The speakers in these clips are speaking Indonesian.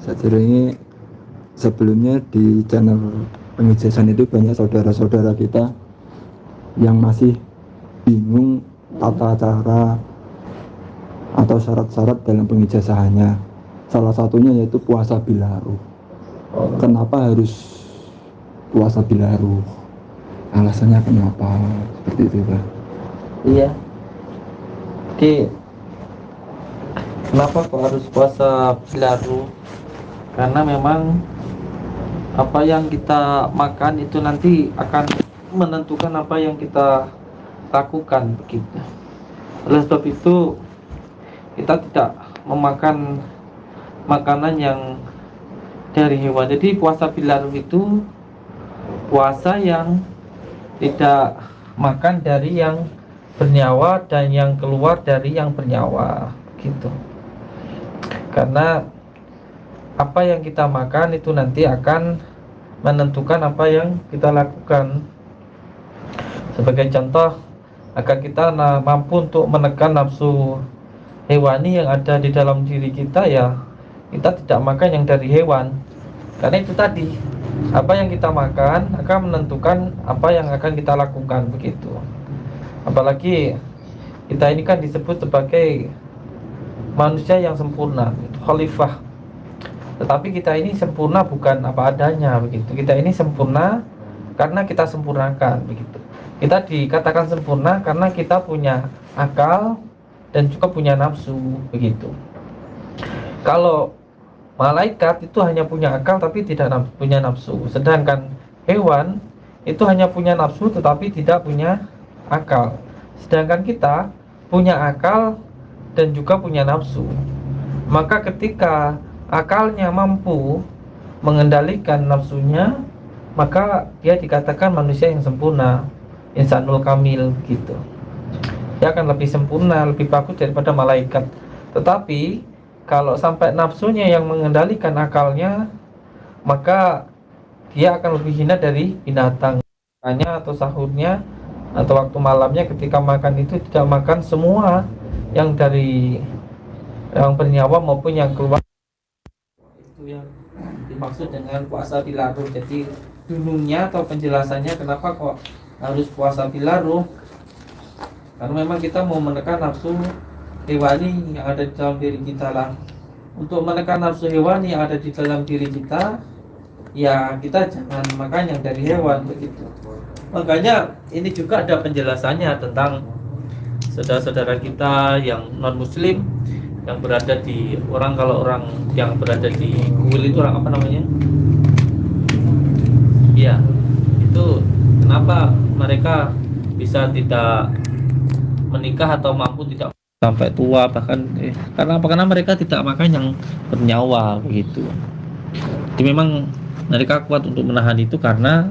Saya ini sebelumnya di channel pengijasan itu banyak saudara-saudara kita yang masih bingung tata cara atau syarat-syarat dalam pengijasahannya salah satunya yaitu puasa bilaru. Kenapa harus puasa bilaru? Alasannya kenapa? Seperti itu Pak. Iya. Jadi kenapa kok harus puasa bilaru karena memang apa yang kita makan itu nanti akan menentukan apa yang kita lakukan begitu. Oleh sebab itu kita tidak memakan makanan yang dari hewan. Jadi puasa bilaru itu puasa yang tidak makan dari yang bernyawa dan yang keluar dari yang bernyawa gitu karena apa yang kita makan itu nanti akan menentukan apa yang kita lakukan. Sebagai contoh agar kita mampu untuk menekan nafsu hewani yang ada di dalam diri kita ya kita tidak makan yang dari hewan. Karena itu tadi apa yang kita makan akan menentukan apa yang akan kita lakukan begitu. Apalagi kita ini kan disebut sebagai manusia yang sempurna khalifah. Tetapi kita ini sempurna bukan apa adanya begitu. Kita ini sempurna karena kita sempurnakan begitu. Kita dikatakan sempurna karena kita punya akal dan juga punya nafsu begitu. Kalau malaikat itu hanya punya akal tapi tidak punya nafsu. Sedangkan hewan itu hanya punya nafsu tetapi tidak punya akal. Sedangkan kita punya akal dan juga punya nafsu. Maka ketika akalnya mampu mengendalikan nafsunya maka dia dikatakan manusia yang sempurna insanul kamil gitu dia akan lebih sempurna lebih bagus daripada malaikat. Tetapi kalau sampai nafsunya yang mengendalikan akalnya maka dia akan lebih hina dari binatang. Atau sahurnya atau waktu malamnya ketika makan itu tidak makan semua yang dari yang bernyawa maupun yang keluar. Itu yang dimaksud dengan puasa bilaru jadi dulunya atau penjelasannya kenapa kok harus puasa bilaru karena memang kita mau menekan nafsu hewani yang ada di dalam diri kita lah. Untuk menekan nafsu hewani yang ada di dalam diri kita ya kita jangan makan yang dari hewan begitu. Makanya ini juga ada penjelasannya tentang saudara-saudara kita yang non muslim yang berada di orang kalau orang yang berada di kuil itu orang apa namanya? Iya itu kenapa mereka bisa tidak menikah atau mampu tidak sampai tua bahkan eh, karena apa? Karena mereka tidak makan yang bernyawa begitu. Jadi memang mereka kuat untuk menahan itu karena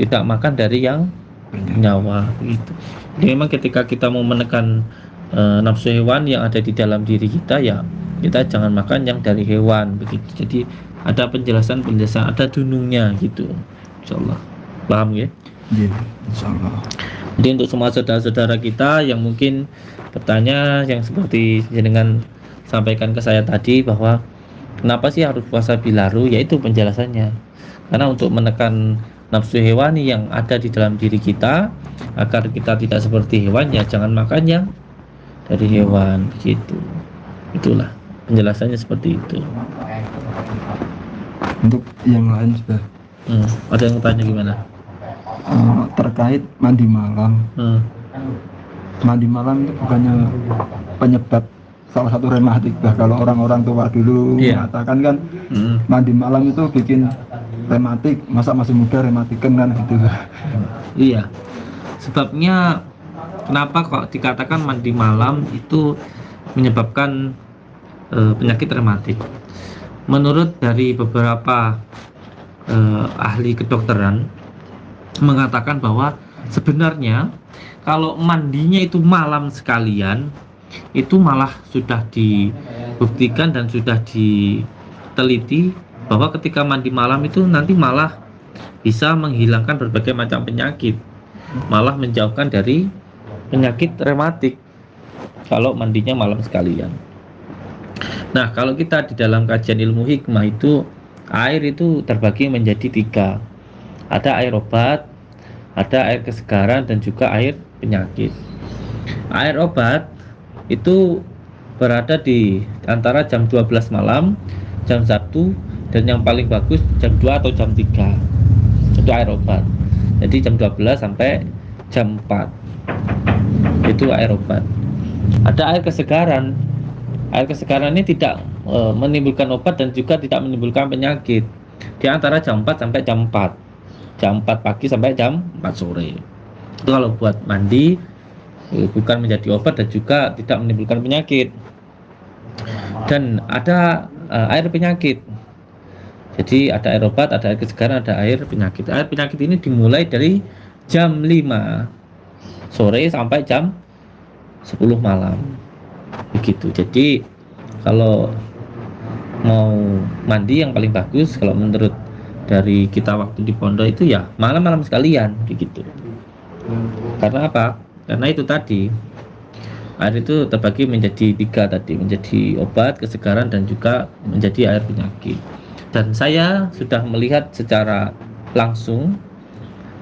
tidak makan dari yang bernyawa begitu jadi memang ketika kita mau menekan e, nafsu hewan yang ada di dalam diri kita ya kita jangan makan yang dari hewan begitu. Jadi ada penjelasan penjelasan ada dunungnya gitu. Insyaallah. Paham ya? Yeah, insyaallah. Jadi untuk semua saudara-saudara kita yang mungkin bertanya yang seperti dengan sampaikan ke saya tadi bahwa kenapa sih harus puasa bilaru? Yaitu penjelasannya. Karena untuk menekan nafsu hewani yang ada di dalam diri kita agar kita tidak seperti hewan ya jangan makan yang dari hewan. Gitu itulah penjelasannya seperti itu. Untuk yang lain sudah. Hmm, ada yang tanya gimana? Uh, terkait mandi malam. Hmm. mandi malam itu bukannya penyebab salah satu rematik bah kalau orang-orang tua dulu yeah. mengatakan kan hmm. mandi malam itu bikin rematik masa masih muda rematikan kan gitu. Iya sebabnya kenapa kok dikatakan mandi malam itu menyebabkan e, penyakit rematik menurut dari beberapa e, ahli kedokteran mengatakan bahwa sebenarnya kalau mandinya itu malam sekalian itu malah sudah dibuktikan dan sudah diteliti bahwa ketika mandi malam itu nanti malah bisa menghilangkan berbagai macam penyakit malah menjauhkan dari penyakit rematik kalau mandinya malam sekalian Nah, kalau kita di dalam kajian ilmu hikmah itu air itu terbagi menjadi tiga. Ada air obat, ada air kesegaran dan juga air penyakit. Air obat itu berada di antara jam 12 malam, jam 1 dan yang paling bagus jam 2 atau jam 3. Itu air obat. Jadi jam 12 sampai jam 4. Itu air obat. Ada air kesegaran. Air kesegaran ini tidak e, menimbulkan obat dan juga tidak menimbulkan penyakit. Di antara jam 4 sampai jam 4 jam 4 pagi sampai jam 4 sore. Itu kalau buat mandi e, bukan menjadi obat dan juga tidak menimbulkan penyakit. Dan ada e, air penyakit jadi ada air obat ada air kesegaran ada air penyakit. Air penyakit ini dimulai dari jam 5 sore sampai jam 10 malam. Begitu. Jadi kalau mau mandi yang paling bagus kalau menurut dari kita waktu di pondok itu ya malam-malam sekalian begitu. Karena apa? Karena itu tadi air itu terbagi menjadi tiga tadi menjadi obat kesegaran dan juga menjadi air penyakit dan saya sudah melihat secara langsung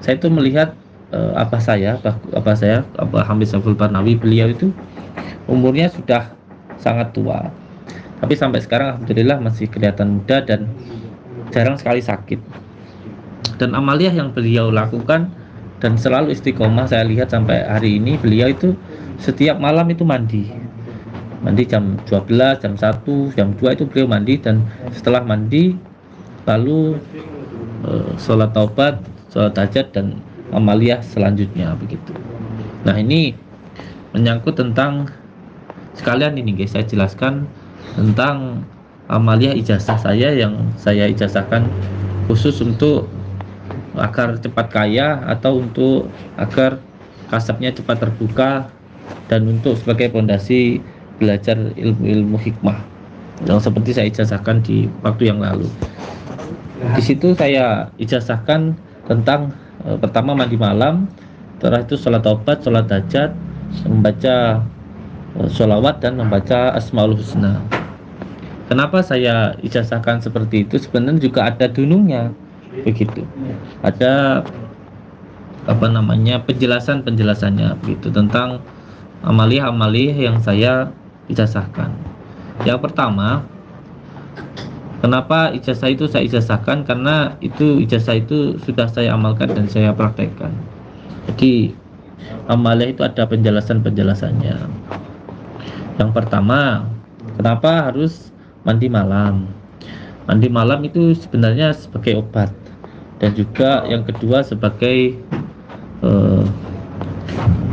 saya itu melihat uh, apa saya apa saya apa Hamid Saful Barnawi beliau itu umurnya sudah sangat tua. Tapi sampai sekarang alhamdulillah masih kelihatan muda dan jarang sekali sakit. Dan amaliah yang beliau lakukan dan selalu istiqomah saya lihat sampai hari ini beliau itu setiap malam itu mandi mandi jam 12 jam 1 jam 2 itu beliau mandi dan setelah mandi lalu uh, sholat taubat sholat hajat dan amaliah selanjutnya begitu. Nah ini menyangkut tentang sekalian ini guys saya jelaskan tentang amalia ijazah saya yang saya ijazahkan khusus untuk agar cepat kaya atau untuk agar kasabnya cepat terbuka dan untuk sebagai fondasi belajar ilmu-ilmu hikmah yang seperti saya ijazahkan di waktu yang lalu di situ saya ijazahkan tentang e, pertama mandi malam setelah itu sholat obat sholat hajat membaca sholawat dan membaca Asmaul Husna. Kenapa saya ijazahkan seperti itu? Sebenarnya juga ada dunungnya, begitu. Ada apa namanya penjelasan penjelasannya begitu tentang amaliyah-amaliyah yang saya ijazahkan. Yang pertama, kenapa ijazah itu saya ijazahkan? Karena itu ijazah itu sudah saya amalkan dan saya praktekkan. Jadi amaliyah itu ada penjelasan-penjelasannya. Yang pertama, kenapa harus mandi malam? Mandi malam itu sebenarnya sebagai obat dan juga yang kedua sebagai uh,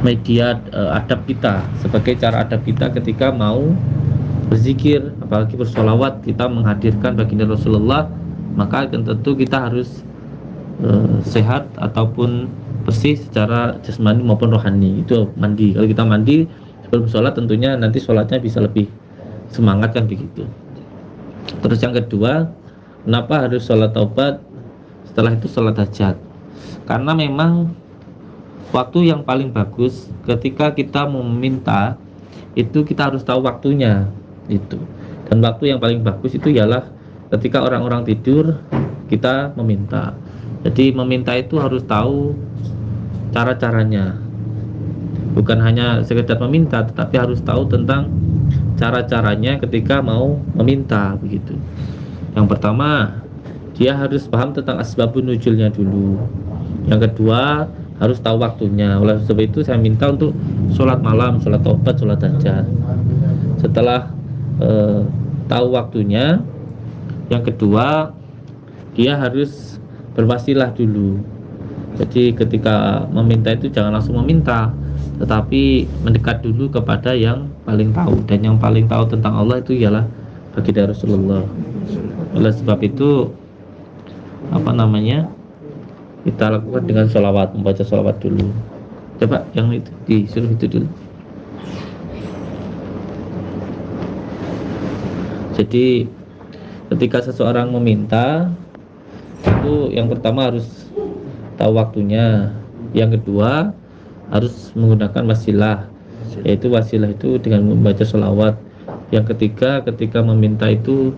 media uh, adab kita, sebagai cara adab kita ketika mau berzikir, apalagi bersolawat kita menghadirkan baginda Rasulullah, maka tentu kita harus uh, sehat ataupun bersih secara jasmani maupun rohani. Itu mandi. Kalau kita mandi sebelum sholat tentunya nanti sholatnya bisa lebih semangat kan begitu. Terus yang kedua kenapa harus sholat taubat setelah itu sholat hajat? Karena memang waktu yang paling bagus ketika kita meminta itu kita harus tahu waktunya itu. Dan waktu yang paling bagus itu ialah ketika orang-orang tidur kita meminta. Jadi meminta itu harus tahu cara-caranya. Bukan hanya sekedar meminta tetapi harus tahu tentang cara-caranya ketika mau meminta begitu. Yang pertama dia harus paham tentang asbabun nujulnya dulu. Yang kedua harus tahu waktunya. Oleh sebab itu saya minta untuk sholat malam sholat tobat sholat hajat setelah eh, tahu waktunya yang kedua dia harus berwasilah dulu. Jadi ketika meminta itu jangan langsung meminta tetapi mendekat dulu kepada yang paling tahu. Dan yang paling tahu tentang Allah itu ialah baginda Rasulullah. Oleh sebab itu apa namanya kita lakukan dengan sholawat membaca sholawat dulu. Coba yang itu disuruh itu dulu. Jadi ketika seseorang meminta itu yang pertama harus tahu waktunya. Yang kedua harus menggunakan wasilah. Yaitu wasilah itu dengan membaca sholawat. Yang ketiga, ketika meminta itu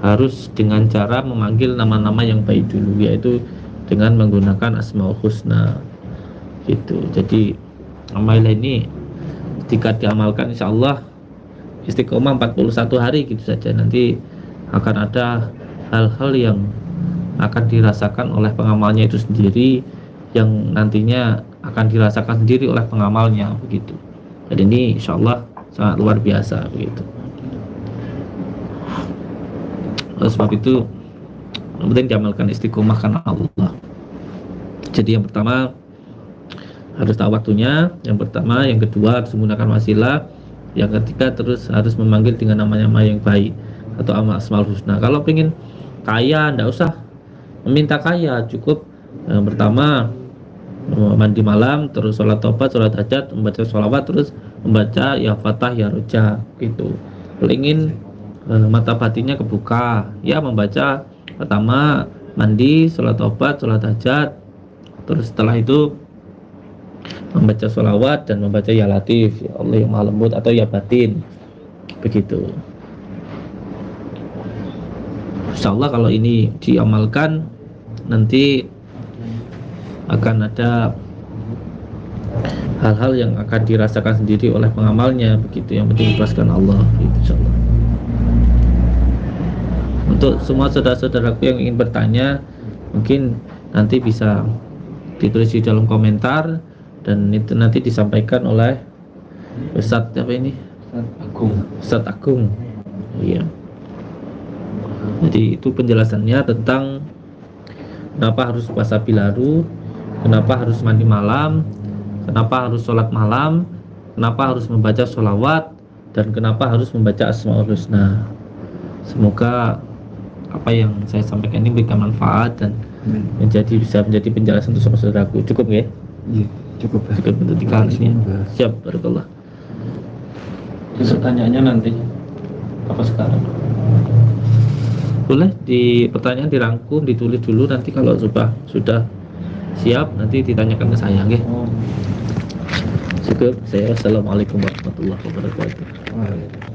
harus dengan cara memanggil nama-nama yang baik dulu, yaitu dengan menggunakan asmaul husna. Gitu. Jadi amalan ini ketika diamalkan insya Allah istiqomah 41 hari gitu saja nanti akan ada hal-hal yang akan dirasakan oleh pengamalnya itu sendiri yang nantinya akan dirasakan sendiri oleh pengamalnya begitu jadi ini insya Allah sangat luar biasa begitu oleh sebab itu penting diamalkan istiqomah karena Allah. Jadi yang pertama harus tahu waktunya. Yang pertama yang kedua harus menggunakan wasilah yang ketiga terus harus memanggil dengan nama-nama yang baik atau amal asmal husna. Kalau ingin kaya ndak usah. Meminta kaya cukup. Yang pertama mandi malam terus sholat tobat sholat hajat membaca sholawat terus membaca ya fatah ya roja gitu. Kalau ingin eh, mata batinnya kebuka ya membaca pertama mandi sholat tobat sholat hajat. Terus setelah itu membaca sholawat dan membaca ya latif ya Allah yang maha lembut atau ya batin. Begitu. Insya Allah kalau ini diamalkan nanti akan ada hal-hal yang akan dirasakan sendiri oleh pengamalnya begitu yang penting ikhlaskan Allah insya Allah untuk semua saudara-saudaraku yang ingin bertanya mungkin nanti bisa ditulis di dalam komentar dan itu nanti disampaikan oleh Ustadz apa ini? Ustadz Agung. Ustadz Agung. Iya. Jadi itu penjelasannya tentang kenapa harus puasa bilaru kenapa harus mandi malam kenapa harus sholat malam kenapa harus membaca sholawat dan kenapa harus membaca asmaul husna. Semoga apa yang saya sampaikan ini memberikan manfaat dan menjadi bisa menjadi penjelasan untuk saudaraku cukup ya? Iya cukup ya. cukup untuk tiga ini siap barakallah. Pertanyaannya nanti apa sekarang? Boleh di pertanyaan dirangkum ditulis dulu nanti kalau sudah sudah siap nanti ditanyakan ke saya nggih oh. cukup saya assalamualaikum warahmatullahi wabarakatuh. Wah.